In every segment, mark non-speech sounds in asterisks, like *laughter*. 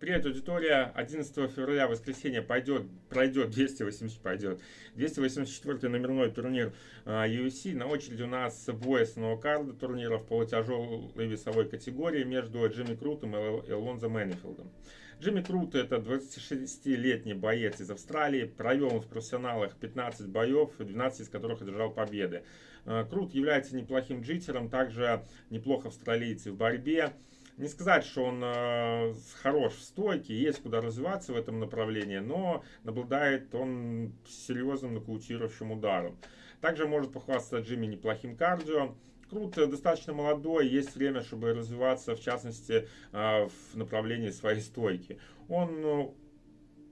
Привет, аудитория. 11 февраля, воскресенье, пойдет, пройдет 280, пойдет 284 номерной турнир а, UFC. На очереди у нас бой основного карда турнира в полутяжелой весовой категории между Джимми Крутом и Элонзо Мэннифилдом. Джимми Крут это 26-летний боец из Австралии. Провел в профессионалах 15 боев, 12 из которых одержал победы. А, Крут является неплохим джитером, также неплохо австралийцы в борьбе. Не сказать, что он э, хорош в стойке, есть куда развиваться в этом направлении, но обладает он серьезным нокаутирующим ударом. Также может похвастаться Джимми неплохим кардио. Круто, достаточно молодой, есть время, чтобы развиваться, в частности, э, в направлении своей стойки. Он э,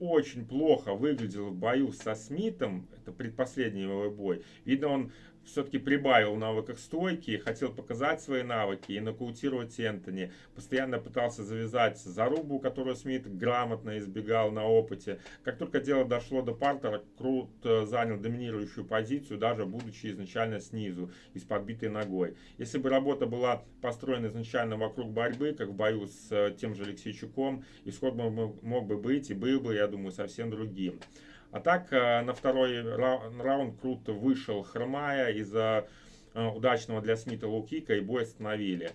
очень плохо выглядел в бою со Смитом, это предпоследний его бой. Видно, он все-таки прибавил в навыках стойки, хотел показать свои навыки и нокаутировать Энтони. Постоянно пытался завязать зарубу, которую Смит грамотно избегал на опыте. Как только дело дошло до партера, Крут э, занял доминирующую позицию, даже будучи изначально снизу и с подбитой ногой. Если бы работа была построена изначально вокруг борьбы, как в бою с э, тем же Алексейчуком, исход мог бы быть и был бы, я думаю, совсем другим. А так, э, на второй раунд Крут вышел хромая из-за э, удачного для Смита лоу-кика и бой остановили.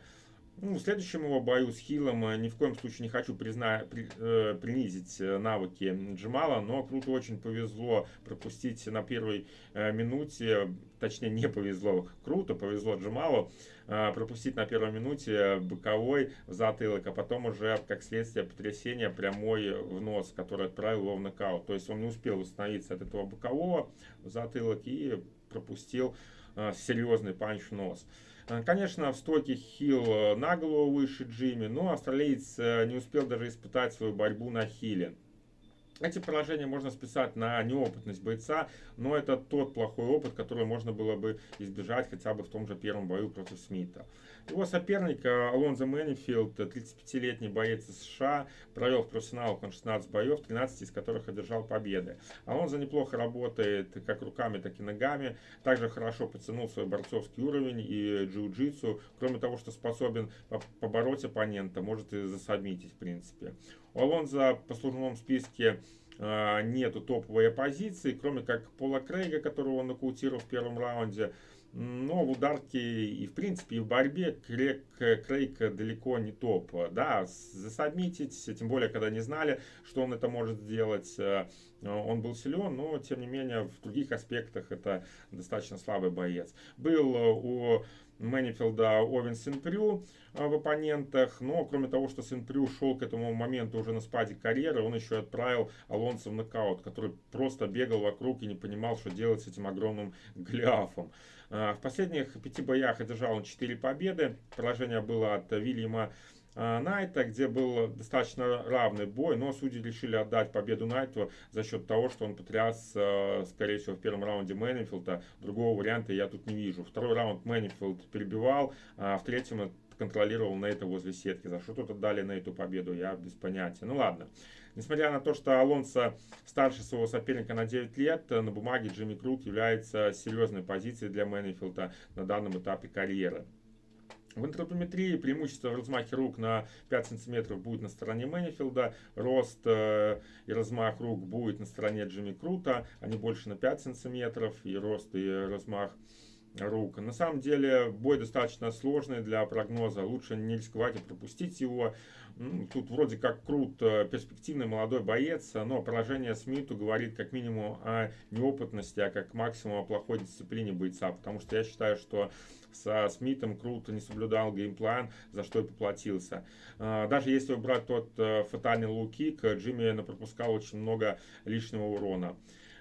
Ну, в следующем его бою с Хиллом э, ни в коем случае не хочу призна... при... э, принизить навыки Джамала, но Круту очень повезло пропустить на первой э, минуте, точнее не повезло, круто повезло Джамалу э, пропустить на первой минуте боковой в затылок, а потом уже как следствие потрясения прямой в нос, который отправил его в нокаут. То есть он не успел восстановиться от этого бокового в затылок и пропустил э, серьезный панч в нос. Э, конечно, в стойке Хилл э, на голову выше Джимми, но австралиец э, не успел даже испытать свою борьбу на Хиле. Эти поражения можно списать на неопытность бойца, но это тот плохой опыт, который можно было бы избежать хотя бы в том же первом бою против Смита. Его соперник Алонзо Мэннифилд, 35-летний боец из США, провел в профессионалах он 16 боев, 13 из которых одержал победы. Алонзо неплохо работает как руками, так и ногами, также хорошо подтянул свой борцовский уровень и джиу-джитсу, кроме того, что способен побороть оппонента, может и засадмитить в принципе. У Алонзо по службовом списке э, нету топовой оппозиции, кроме как Пола Крейга, которого он нокаутировал в первом раунде. Но в ударке и в принципе и в борьбе Крейг, Крейг далеко не топ. Да, засобмитить, тем более когда не знали, что он это может сделать. Э, он был силен, но тем не менее в других аспектах это достаточно слабый боец. Был у Мэннифилда Овен Синпрю а, в оппонентах. Но кроме того, что Синпрю шел к этому моменту уже на спаде карьеры, он еще отправил Алонсо в нокаут, который просто бегал вокруг и не понимал, что делать с этим огромным *laughs* гляфом. А, в последних пяти боях одержал он 4 победы. Поражение было от Вильяма Найта, где был достаточно равный бой, но судьи решили отдать победу Найту за счет того, что он потряс, а, скорее всего, в первом раунде Мэннифилда. Другого варианта я тут не вижу. Второй раунд Мэннифилд перебивал, а в третьем контролировал Нейта возле сетки. За что тут отдали Нейту победу, я без понятия. Ну ладно. Несмотря на то, что Алонсо старше своего соперника на 9 лет, на бумаге Джимми Крут является серьезной позицией для Мэннифилда на данном этапе карьеры. В антропометрии преимущество в размахе рук на 5 см будет на стороне Мэннифилда, рост э, и размах рук будет на стороне Джимми Крута, они больше на 5 см, и рост и размах рук. На самом деле бой достаточно сложный для прогноза, лучше не рисковать и пропустить его. Тут вроде как крут, э, перспективный молодой боец, но поражение Смиту говорит как минимум о неопытности, а как максимум о плохой дисциплине бойца, потому что я считаю, что со Смитом Круто не соблюдал геймплан, за что и поплатился. А, даже если убрать тот э, фатальный лукик, Джимми пропускал очень много лишнего урона.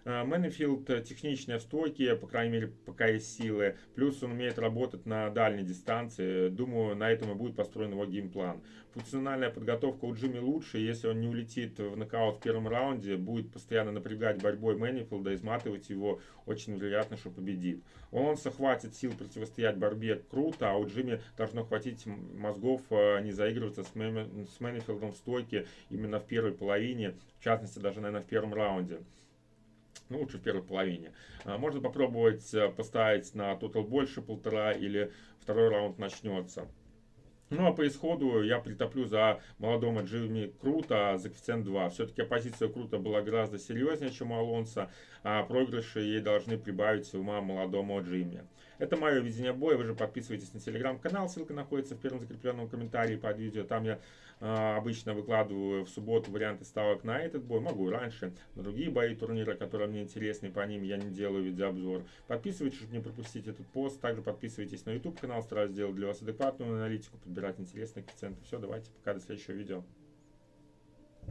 Э, Мэннифилд техничный в стойке, по крайней мере, пока есть силы. Плюс он умеет работать на дальней дистанции. Думаю, на этом и будет построен его game plan. Функциональная подготовка у Джимми лучше. Если он не улетит в нокаут в первом раунде, будет постоянно напрягать борьбой Мэннифилда, изматывать его, очень вероятно, что победит. Он хватит сил противостоять борьбе Крута, а у Джимми должно хватить мозгов э, не заигрываться с, Мэннифилдом в стойке именно в первой половине, в частности, даже, наверное, в первом раунде ну, лучше в первой половине. А, можно попробовать э, поставить на тотал больше полтора или второй раунд начнется. Ну а по исходу я притоплю за молодого Джимми Крута за коэффициент 2. Все-таки оппозиция Крута была гораздо серьезнее, чем у Алонса, а проигрыши ей должны прибавить ума молодому Джимми. Это мое видение боя. Вы же подписывайтесь на телеграм-канал. Ссылка находится в первом закрепленном комментарии под видео. Там я э, обычно выкладываю в субботу варианты ставок на этот бой. Могу раньше. На другие бои турнира, которые мне интересны, по ним я не делаю видеообзор. Подписывайтесь, чтобы не пропустить этот пост. Также подписывайтесь на YouTube канал. Стараюсь сделать для вас адекватную аналитику, подбирать интересные коэффициенты. Все, давайте, пока, до следующего видео.